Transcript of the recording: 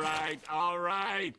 All right, all right.